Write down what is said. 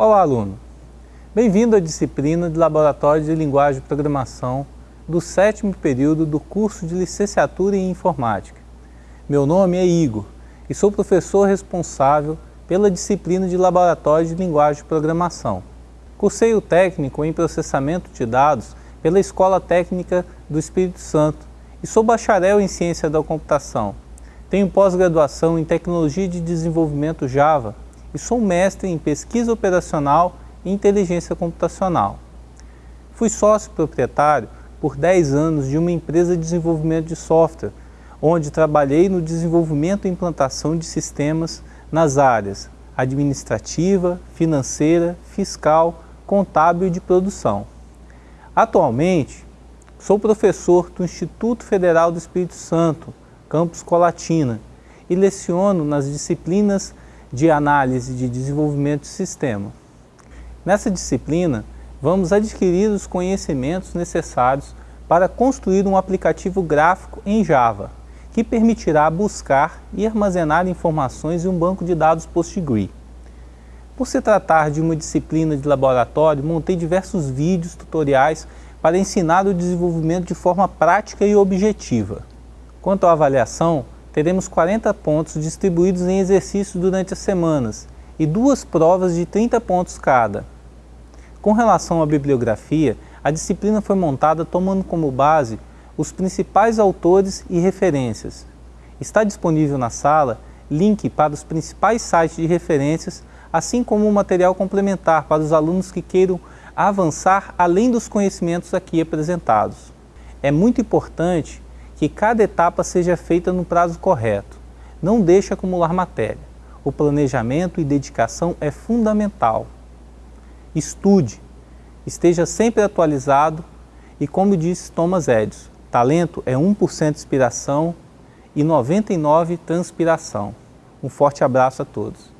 Olá, aluno! Bem-vindo à disciplina de Laboratório de Linguagem e Programação do sétimo período do curso de Licenciatura em Informática. Meu nome é Igor e sou professor responsável pela disciplina de Laboratório de Linguagem e Programação. Cursei o técnico em Processamento de Dados pela Escola Técnica do Espírito Santo e sou bacharel em Ciência da Computação. Tenho pós-graduação em Tecnologia de Desenvolvimento Java e sou mestre em Pesquisa Operacional e Inteligência Computacional. Fui sócio proprietário por 10 anos de uma empresa de desenvolvimento de software, onde trabalhei no desenvolvimento e implantação de sistemas nas áreas administrativa, financeira, fiscal, contábil e de produção. Atualmente, sou professor do Instituto Federal do Espírito Santo, campus Colatina, e leciono nas disciplinas de análise de desenvolvimento de sistema. Nessa disciplina, vamos adquirir os conhecimentos necessários para construir um aplicativo gráfico em Java, que permitirá buscar e armazenar informações em um banco de dados PostgreSQL. Por se tratar de uma disciplina de laboratório, montei diversos vídeos tutoriais para ensinar o desenvolvimento de forma prática e objetiva. Quanto à avaliação, teremos 40 pontos distribuídos em exercícios durante as semanas e duas provas de 30 pontos cada. Com relação à bibliografia, a disciplina foi montada tomando como base os principais autores e referências. Está disponível na sala link para os principais sites de referências assim como um material complementar para os alunos que queiram avançar além dos conhecimentos aqui apresentados. É muito importante que cada etapa seja feita no prazo correto. Não deixe acumular matéria. O planejamento e dedicação é fundamental. Estude, esteja sempre atualizado e como disse Thomas Edison, talento é 1% inspiração e 99% transpiração. Um forte abraço a todos.